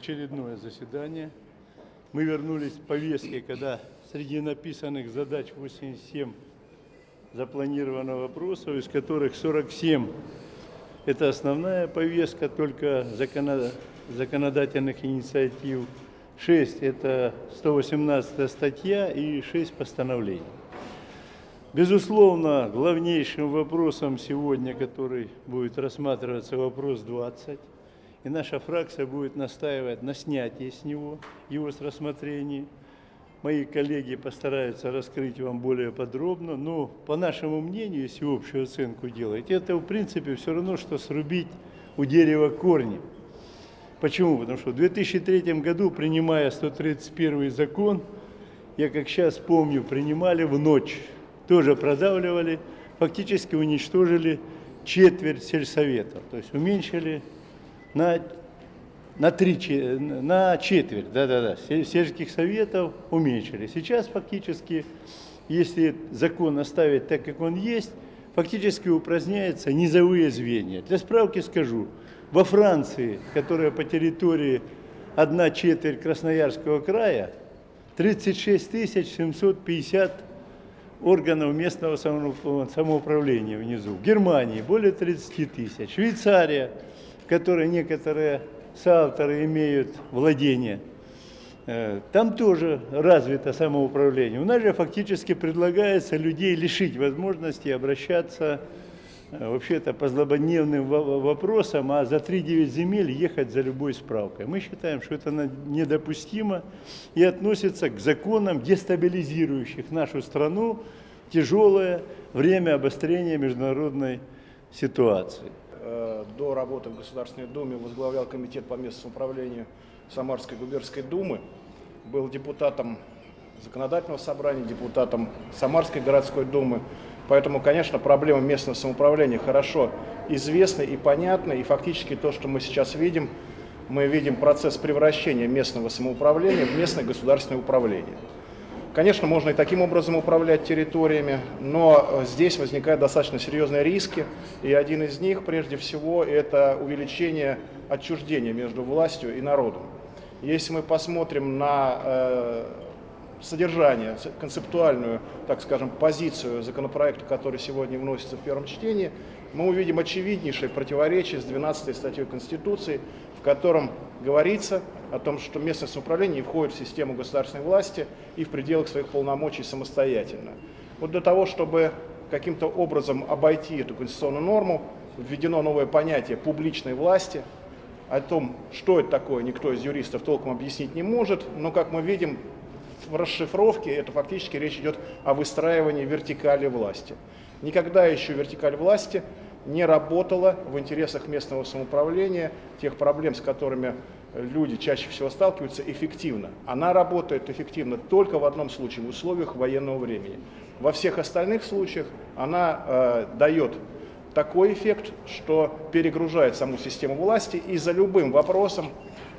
очередное заседание. Мы вернулись к повестке, когда среди написанных задач 87 запланировано вопросов, из которых 47 – это основная повестка, только законодательных инициатив. 6 – это 118 статья и 6 постановлений. Безусловно, главнейшим вопросом сегодня, который будет рассматриваться, вопрос 20. И наша фракция будет настаивать на снятии с него, его с рассмотрения. Мои коллеги постараются раскрыть вам более подробно, но по нашему мнению, если общую оценку делать, это в принципе все равно, что срубить у дерева корни. Почему? Потому что в 2003 году, принимая 131 закон, я как сейчас помню, принимали в ночь тоже продавливали, фактически уничтожили четверть сельсоветов, то есть уменьшили на, на, три, на четверть, да-да-да, сельских советов уменьшили. Сейчас фактически, если закон оставить так, как он есть, фактически упраздняются низовые звенья. Для справки скажу, во Франции, которая по территории одна четверть Красноярского края, 36 750 органов местного самоуправления внизу. В Германии более 30 тысяч. Швейцария, которой некоторые соавторы имеют владение, э, там тоже развито самоуправление. У нас же фактически предлагается людей лишить возможности обращаться Э, вообще-то по злободневным вопросам, а за 3-9 земель ехать за любой справкой. Мы считаем, что это недопустимо и относится к законам, дестабилизирующих нашу страну тяжелое время обострения международной ситуации. Э, до работы в Государственной Думе возглавлял комитет по местному управлению Самарской губернской думы, был депутатом законодательного собрания, депутатом Самарской городской думы, Поэтому, конечно, проблема местного самоуправления хорошо известна и понятна. И фактически то, что мы сейчас видим, мы видим процесс превращения местного самоуправления в местное государственное управление. Конечно, можно и таким образом управлять территориями, но здесь возникают достаточно серьезные риски. И один из них, прежде всего, это увеличение отчуждения между властью и народом. Если мы посмотрим на э, содержание, концептуальную, так скажем, позицию законопроекта, который сегодня вносится в первом чтении, мы увидим очевиднейшее противоречие с 12 статьей Конституции, в котором говорится о том, что местное самоуправление входит в систему государственной власти и в пределах своих полномочий самостоятельно. Вот для того, чтобы каким-то образом обойти эту конституционную норму, введено новое понятие публичной власти. О том, что это такое, никто из юристов толком объяснить не может, но, как мы видим, в расшифровке это фактически речь идет о выстраивании вертикали власти. Никогда еще вертикаль власти не работала в интересах местного самоуправления, тех проблем, с которыми люди чаще всего сталкиваются, эффективно. Она работает эффективно только в одном случае, в условиях военного времени. Во всех остальных случаях она э, дает такой эффект, что перегружает саму систему власти и за любым вопросом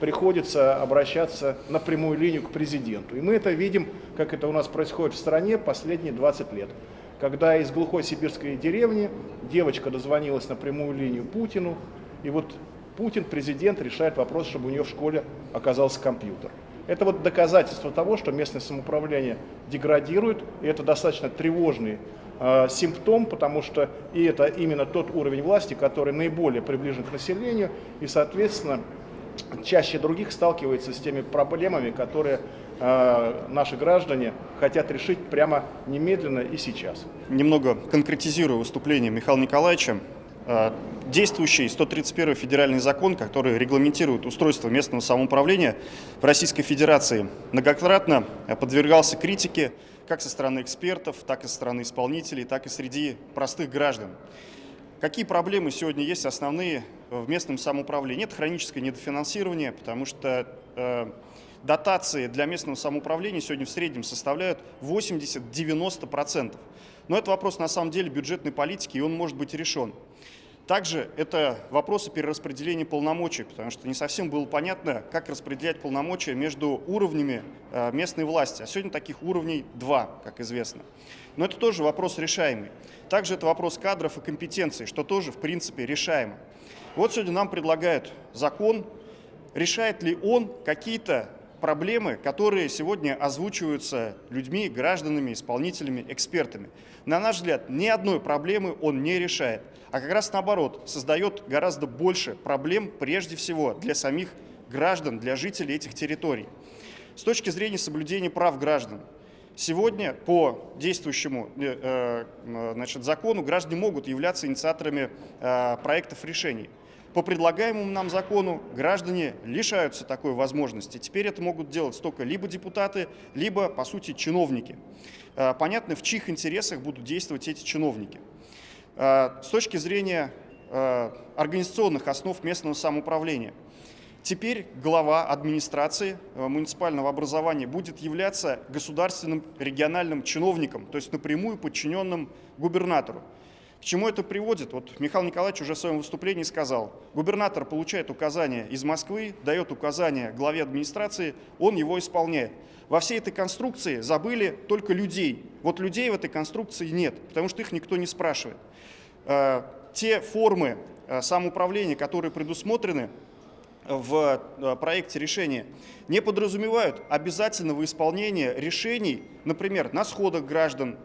приходится обращаться на прямую линию к президенту. И мы это видим, как это у нас происходит в стране последние 20 лет. Когда из глухой сибирской деревни девочка дозвонилась на прямую линию Путину, и вот Путин, президент, решает вопрос, чтобы у нее в школе оказался компьютер. Это вот доказательство того, что местное самоуправление деградирует, и это достаточно тревожный э, симптом, потому что и это именно тот уровень власти, который наиболее приближен к населению, и, соответственно, чаще других сталкивается с теми проблемами, которые э, наши граждане хотят решить прямо немедленно и сейчас. Немного конкретизирую выступление Михаила Николаевича. Э, действующий 131 федеральный закон, который регламентирует устройство местного самоуправления в Российской Федерации, многократно подвергался критике как со стороны экспертов, так и со стороны исполнителей, так и среди простых граждан. Какие проблемы сегодня есть основные в местном самоуправлении? Нет хроническое недофинансирование, потому что э, дотации для местного самоуправления сегодня в среднем составляют 80-90%. Но это вопрос на самом деле бюджетной политики, и он может быть решен. Также это вопросы перераспределения полномочий, потому что не совсем было понятно, как распределять полномочия между уровнями э, местной власти. А сегодня таких уровней два, как известно. Но это тоже вопрос решаемый. Также это вопрос кадров и компетенций, что тоже, в принципе, решаемо. Вот сегодня нам предлагают закон, решает ли он какие-то проблемы, которые сегодня озвучиваются людьми, гражданами, исполнителями, экспертами. На наш взгляд, ни одной проблемы он не решает, а как раз наоборот, создает гораздо больше проблем прежде всего для самих граждан, для жителей этих территорий. С точки зрения соблюдения прав граждан, Сегодня по действующему э, э, значит, закону граждане могут являться инициаторами э, проектов решений. По предлагаемому нам закону граждане лишаются такой возможности. Теперь это могут делать только либо депутаты, либо, по сути, чиновники. Э, понятно, в чьих интересах будут действовать эти чиновники. Э, с точки зрения э, организационных основ местного самоуправления, теперь глава администрации муниципального образования будет являться государственным региональным чиновником, то есть напрямую подчиненным губернатору. К чему это приводит? Вот Михаил Николаевич уже в своем выступлении сказал, губернатор получает указания из Москвы, дает указания главе администрации, он его исполняет. Во всей этой конструкции забыли только людей. Вот людей в этой конструкции нет, потому что их никто не спрашивает. Э, те формы э, самоуправления, которые предусмотрены в э, проекте решения, не подразумевают обязательного исполнения решений, например, на сходах граждан,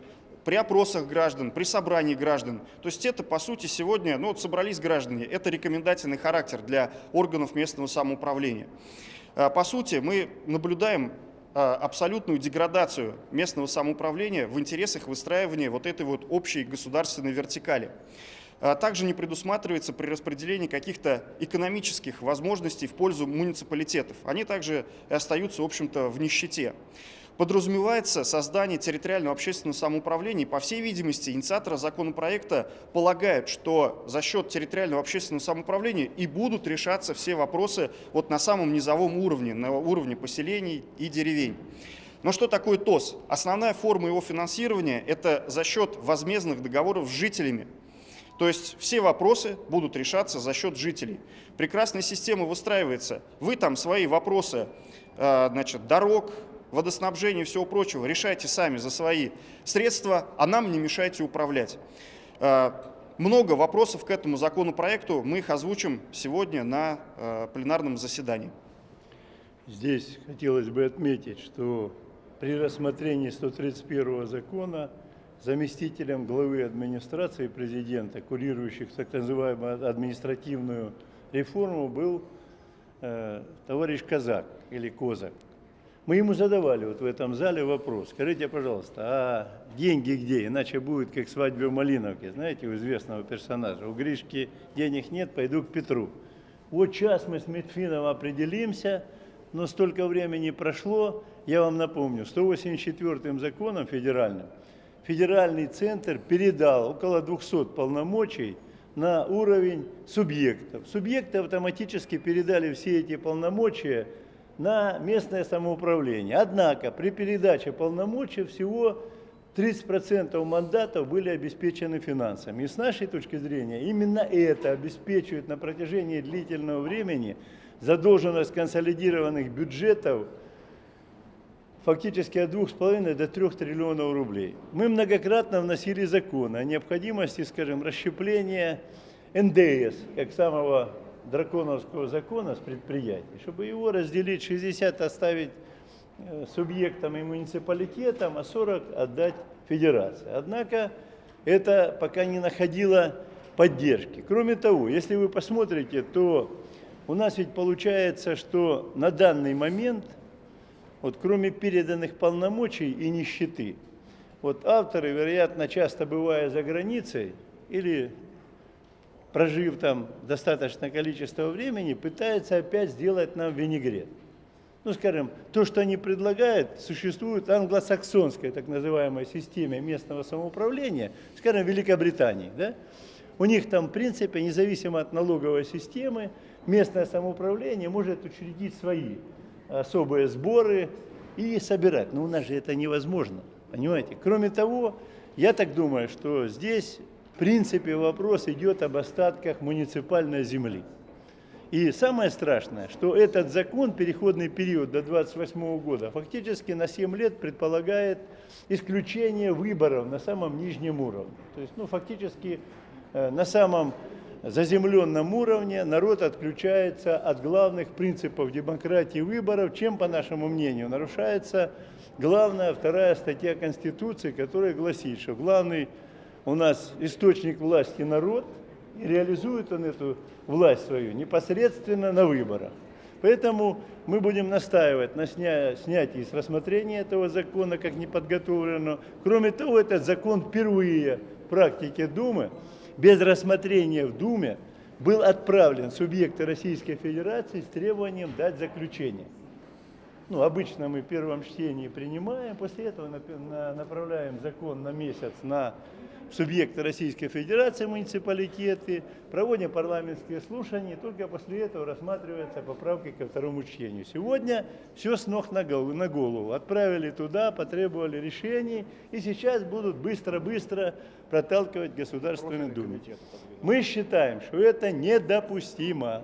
при опросах граждан, при собрании граждан. То есть это, по сути, сегодня, ну вот собрались граждане, это рекомендательный характер для органов местного самоуправления. А, по сути, мы наблюдаем а, абсолютную деградацию местного самоуправления в интересах выстраивания вот этой вот общей государственной вертикали. А, также не предусматривается при распределении каких-то экономических возможностей в пользу муниципалитетов. Они также остаются, в общем-то, в нищете подразумевается создание территориального общественного самоуправления. По всей видимости, инициаторы законопроекта полагают, что за счет территориального общественного самоуправления и будут решаться все вопросы вот на самом низовом уровне, на уровне поселений и деревень. Но что такое ТОС? Основная форма его финансирования – это за счет возмездных договоров с жителями. То есть все вопросы будут решаться за счет жителей. Прекрасная система выстраивается. Вы там свои вопросы э, значит, дорог, водоснабжения и всего прочего решайте сами за свои средства, а нам не мешайте управлять. Э, много вопросов к этому законопроекту, мы их озвучим сегодня на э, пленарном заседании. Здесь хотелось бы отметить, что при рассмотрении 131 закона заместителем главы администрации президента, курирующих так называемую административную реформу, был э, товарищ Казак или Козак. Мы ему задавали вот в этом зале вопрос. Скажите, пожалуйста, а деньги где? Иначе будет как свадьба в Малиновке, знаете, у известного персонажа. У Гришки денег нет, пойду к Петру. Вот сейчас мы с Медфином определимся, но столько времени прошло, я вам напомню, 184-м законом федеральным федеральный центр передал около 200 полномочий на уровень субъектов. Субъекты автоматически передали все эти полномочия на местное самоуправление. Однако при передаче полномочий всего 30% мандатов были обеспечены финансами. И с нашей точки зрения именно это обеспечивает на протяжении длительного времени задолженность консолидированных бюджетов фактически от 2,5 до 3 триллионов рублей. Мы многократно вносили закон о необходимости, скажем, расщепления НДС, как самого драконовского закона с предприятий, чтобы его разделить, 60 оставить э, субъектам и муниципалитетам, а 40 отдать федерации. Однако это пока не находило поддержки. Кроме того, если вы посмотрите, то у нас ведь получается, что на данный момент, вот кроме переданных полномочий и нищеты, вот авторы, вероятно, часто бывая за границей или прожив там достаточное количество времени, пытается опять сделать нам винегрет. Ну, скажем, то, что они предлагают, существует в англосаксонской так называемой системе местного самоуправления, скажем, в Великобритании. Да? У них там, в принципе, независимо от налоговой системы, местное самоуправление может учредить свои особые сборы и собирать. Но у нас же это невозможно, понимаете? Кроме того, я так думаю, что здесь в принципе вопрос идет об остатках муниципальной земли. И самое страшное, что этот закон, переходный период до 28 года, фактически на 7 лет предполагает исключение выборов на самом нижнем уровне. То есть, ну, фактически э, на самом заземленном уровне народ отключается от главных принципов демократии выборов, чем, по нашему мнению, нарушается главная вторая статья Конституции, которая гласит, что главный у нас источник власти народ, и реализует он эту власть свою непосредственно на выборах. Поэтому мы будем настаивать на сня... снятии с рассмотрения этого закона как неподготовленного. Кроме того, этот закон впервые в практике Думы без рассмотрения в Думе был отправлен субъекты Российской Федерации с требованием дать заключение. Ну, обычно мы в первом чтении принимаем, после этого направляем закон на месяц на субъекты Российской Федерации, муниципалитеты, проводим парламентские слушания, и только после этого рассматривается поправки ко второму чтению. Сегодня все с ног на голову. Отправили туда, потребовали решений, и сейчас будут быстро-быстро проталкивать Государственную Думу. Мы считаем, что это недопустимо.